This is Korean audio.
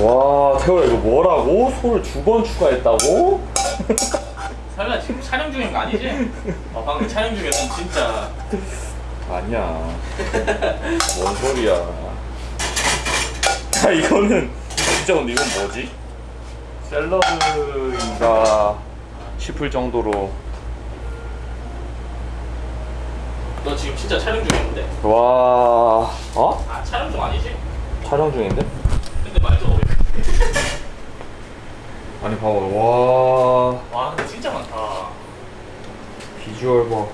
와 태호야 이거 뭐라고? 소를 두 번 추가했다고? 설마 지금 촬영 중인 거 아니지? 어, 방금 촬영 중이었으면 진짜 아니야 뭔 소리야 야 이거는 진짜 근데 이건 뭐지? 샐러드인가 싶을 정도로 너 지금 진짜 촬영 중이었는데? 와 어? 아 촬영 중 아니지? 촬영 중인데? 근데 말도 아니 봐봐. 와. 와 근데 진짜 많다. 비주얼 봐